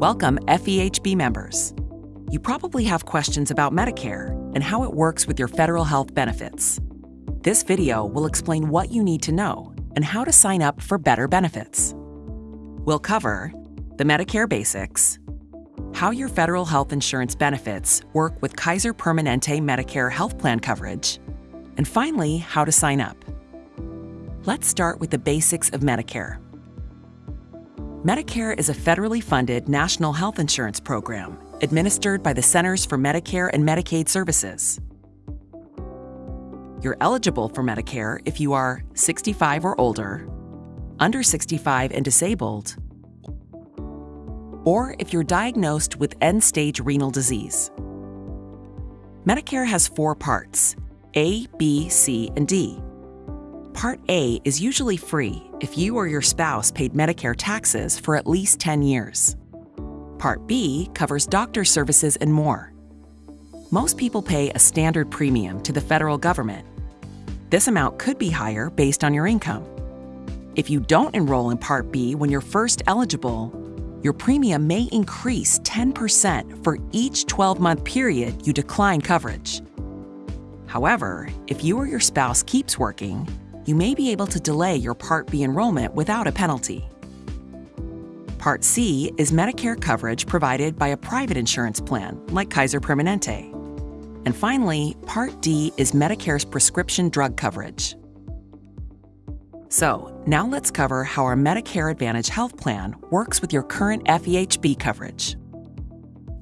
Welcome, FEHB members. You probably have questions about Medicare and how it works with your federal health benefits. This video will explain what you need to know and how to sign up for better benefits. We'll cover the Medicare basics, how your federal health insurance benefits work with Kaiser Permanente Medicare health plan coverage, and finally, how to sign up. Let's start with the basics of Medicare. Medicare is a federally funded national health insurance program administered by the Centers for Medicare and Medicaid Services. You're eligible for Medicare if you are 65 or older, under 65 and disabled, or if you're diagnosed with end stage renal disease. Medicare has four parts A, B, C, and D. Part A is usually free if you or your spouse paid Medicare taxes for at least 10 years. Part B covers doctor services and more. Most people pay a standard premium to the federal government. This amount could be higher based on your income. If you don't enroll in Part B when you're first eligible, your premium may increase 10% for each 12 month period you decline coverage. However, if you or your spouse keeps working, you may be able to delay your Part B enrollment without a penalty. Part C is Medicare coverage provided by a private insurance plan like Kaiser Permanente. And finally, Part D is Medicare's prescription drug coverage. So, now let's cover how our Medicare Advantage health plan works with your current FEHB coverage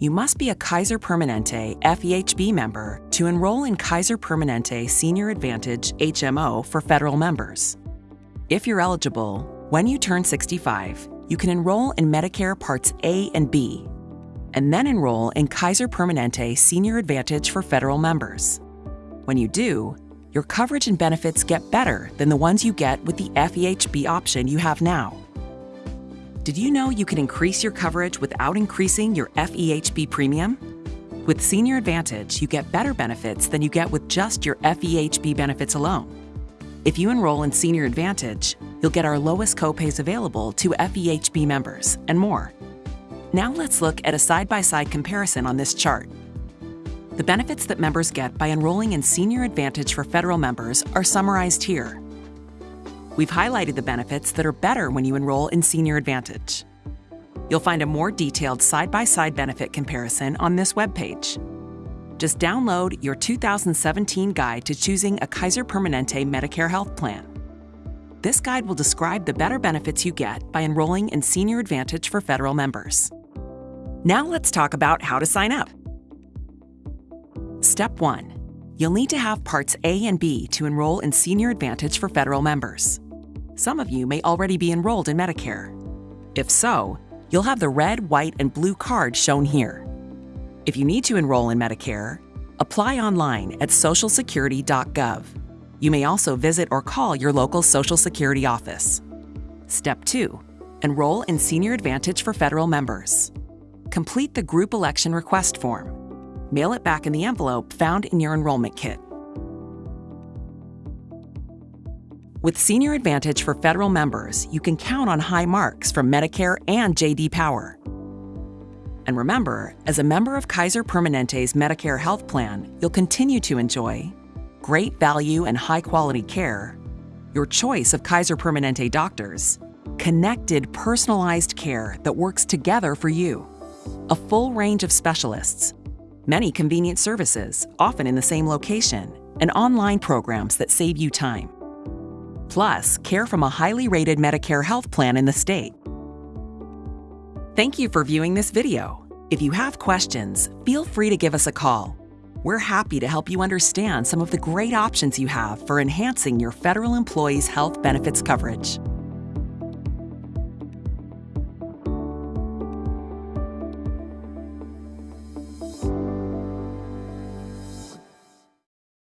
you must be a Kaiser Permanente FEHB member to enroll in Kaiser Permanente Senior Advantage HMO for federal members. If you're eligible, when you turn 65, you can enroll in Medicare Parts A and B, and then enroll in Kaiser Permanente Senior Advantage for federal members. When you do, your coverage and benefits get better than the ones you get with the FEHB option you have now. Did you know you can increase your coverage without increasing your FEHB premium? With Senior Advantage, you get better benefits than you get with just your FEHB benefits alone. If you enroll in Senior Advantage, you'll get our lowest copays available to FEHB members and more. Now let's look at a side-by-side comparison on this chart. The benefits that members get by enrolling in Senior Advantage for federal members are summarized here. We've highlighted the benefits that are better when you enroll in Senior Advantage. You'll find a more detailed side-by-side benefit comparison on this webpage. Just download your 2017 guide to choosing a Kaiser Permanente Medicare health plan. This guide will describe the better benefits you get by enrolling in Senior Advantage for federal members. Now let's talk about how to sign up. Step 1. You'll need to have Parts A and B to enroll in Senior Advantage for federal members some of you may already be enrolled in Medicare. If so, you'll have the red, white, and blue card shown here. If you need to enroll in Medicare, apply online at socialsecurity.gov. You may also visit or call your local Social Security office. Step 2. Enroll in Senior Advantage for federal members. Complete the group election request form. Mail it back in the envelope found in your enrollment kit. With Senior Advantage for federal members, you can count on high marks from Medicare and JD Power. And remember, as a member of Kaiser Permanente's Medicare health plan, you'll continue to enjoy great value and high quality care, your choice of Kaiser Permanente doctors, connected, personalized care that works together for you, a full range of specialists, many convenient services, often in the same location, and online programs that save you time plus care from a highly rated Medicare health plan in the state. Thank you for viewing this video. If you have questions, feel free to give us a call. We're happy to help you understand some of the great options you have for enhancing your federal employees' health benefits coverage.